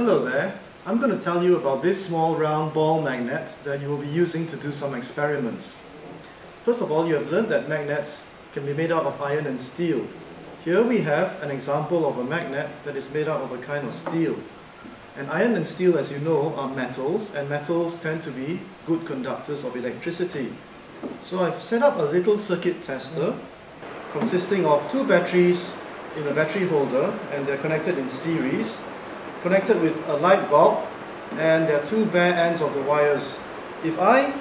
Hello there. I'm going to tell you about this small round ball magnet that you will be using to do some experiments. First of all, you have learned that magnets can be made out of iron and steel. Here we have an example of a magnet that is made out of a kind of steel. And iron and steel, as you know, are metals, and metals tend to be good conductors of electricity. So I've set up a little circuit tester consisting of two batteries in a battery holder, and they're connected in series, connected with a light bulb, and there are two bare ends of the wires. If I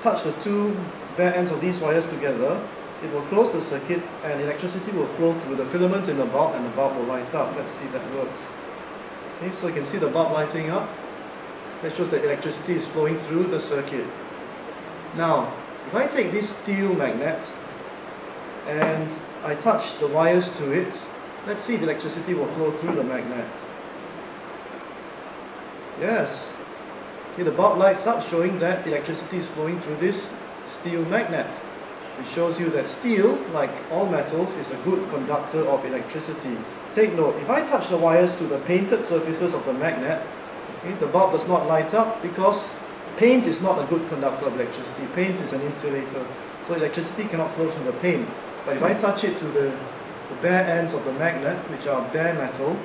touch the two bare ends of these wires together, it will close the circuit and electricity will flow through the filament in the bulb and the bulb will light up. Let's see if that works. Okay, so you can see the bulb lighting up. That shows that electricity is flowing through the circuit. Now, if I take this steel magnet and I touch the wires to it, let's see if electricity will flow through the magnet. Yes. Okay, the bulb lights up showing that electricity is flowing through this steel magnet. It shows you that steel, like all metals, is a good conductor of electricity. Take note, if I touch the wires to the painted surfaces of the magnet, okay, the bulb does not light up because paint is not a good conductor of electricity. Paint is an insulator, so electricity cannot flow from the paint. But if I touch it to the, the bare ends of the magnet, which are bare metal,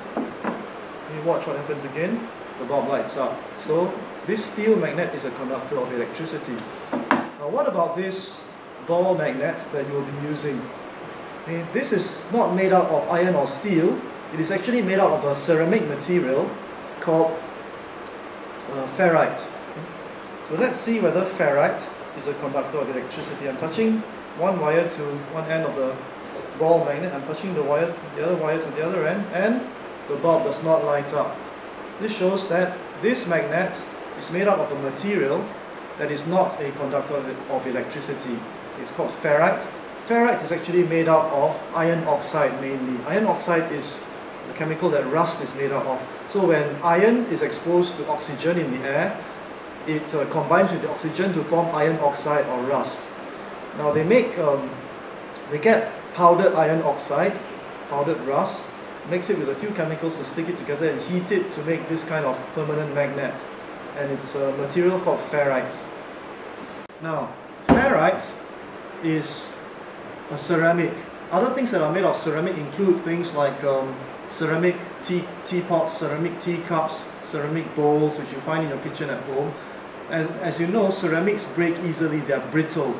you watch what happens again, the bulb lights up. So this steel magnet is a conductor of electricity. Now what about this ball magnet that you will be using. This is not made out of iron or steel, it is actually made out of a ceramic material called uh, ferrite. So let's see whether ferrite is a conductor of electricity. I'm touching one wire to one end of the ball magnet, I'm touching the wire, the other wire to the other end, and the bulb does not light up. This shows that this magnet is made out of a material that is not a conductor of electricity. It's called ferrite. Ferrite is actually made out of iron oxide mainly. Iron oxide is the chemical that rust is made out of. So when iron is exposed to oxygen in the air, it uh, combines with the oxygen to form iron oxide or rust. Now they make, um, they get powdered iron oxide, powdered rust, mix it with a few chemicals to stick it together and heat it to make this kind of permanent magnet. And it's a material called ferrite. Now, ferrite is a ceramic. Other things that are made of ceramic include things like um, ceramic tea, teapots, ceramic teacups, ceramic bowls which you find in your kitchen at home. And as you know, ceramics break easily, they are brittle.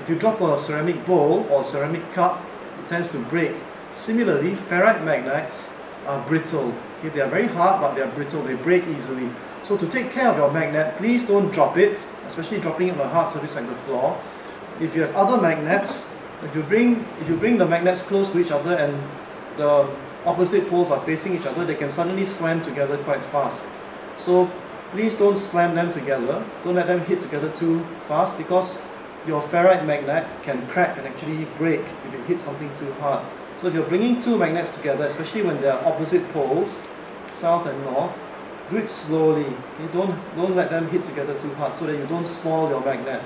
If you drop a ceramic bowl or ceramic cup, it tends to break. Similarly, ferrite magnets are brittle. Okay, they are very hard, but they are brittle, they break easily. So to take care of your magnet, please don't drop it, especially dropping it on a hard surface like the floor if you have other magnets, if you bring if you bring the magnets close to each other and the opposite poles are facing each other, they can suddenly slam together quite fast. So please don't slam them together. Don't let them hit together too fast because your ferrite magnet can crack and actually break if it hits something too hard. So if you're bringing two magnets together, especially when they are opposite poles, south and north, do it slowly. Okay? Don't, don't let them hit together too hard so that you don't spoil your magnet.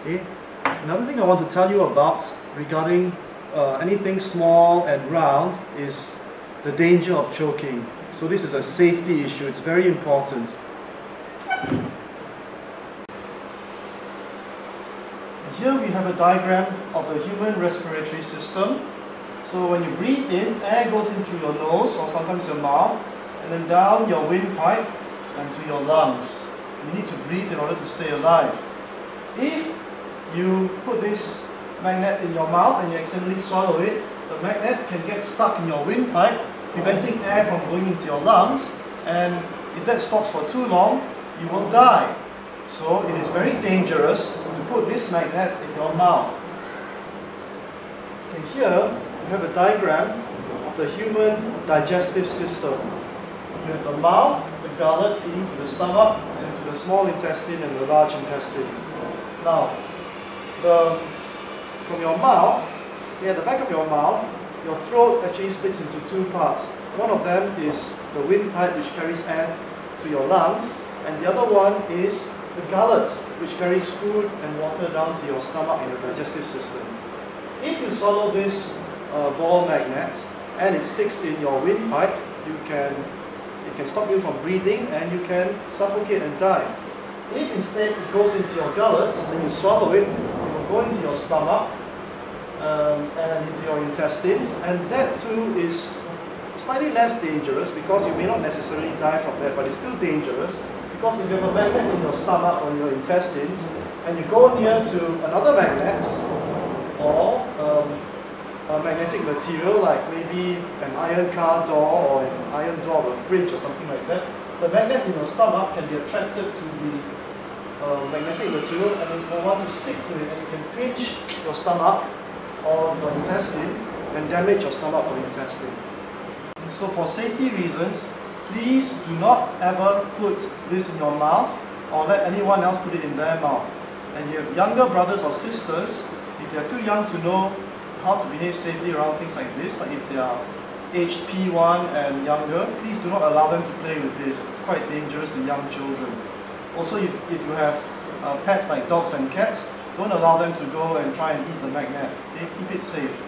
Okay. Another thing I want to tell you about regarding uh, anything small and round is the danger of choking. So this is a safety issue, it's very important. Here we have a diagram of the human respiratory system. So when you breathe in, air goes in through your nose or sometimes your mouth and then down your windpipe and to your lungs. You need to breathe in order to stay alive. If you put this magnet in your mouth and you accidentally swallow it, the magnet can get stuck in your windpipe, preventing air from going into your lungs, and if that stops for too long, you will die. So it is very dangerous to put this magnet in your mouth. Okay, here you have a diagram of the human digestive system. You have the mouth, the gullet leading to the stomach, and to the small intestine and the large intestine. Now, the, from your mouth, yeah, the back of your mouth, your throat actually splits into two parts. One of them is the windpipe which carries air to your lungs, and the other one is the gullet which carries food and water down to your stomach and your digestive system. If you swallow this uh, ball magnet and it sticks in your windpipe, you can, it can stop you from breathing and you can suffocate and die. If instead it goes into your gullet and you swallow it, it will go into your stomach um, and into your intestines and that too is slightly less dangerous because you may not necessarily die from that but it's still dangerous because if you have a magnet in your stomach or your intestines and you go near to another magnet or um, a magnetic material like maybe an iron car door or an iron door of a fridge or something like that, the magnet in your stomach can be attracted to the uh, magnetic material and it will want to stick to it and it can pinch your stomach or your intestine and damage your stomach or intestine. So for safety reasons, please do not ever put this in your mouth or let anyone else put it in their mouth. And you have younger brothers or sisters, if they are too young to know how to behave safely around things like this, like if they are aged P1 and younger, please do not allow them to play with this. It's quite dangerous to young children. Also, if, if you have uh, pets like dogs and cats, don't allow them to go and try and eat the magnet. Okay? Keep it safe.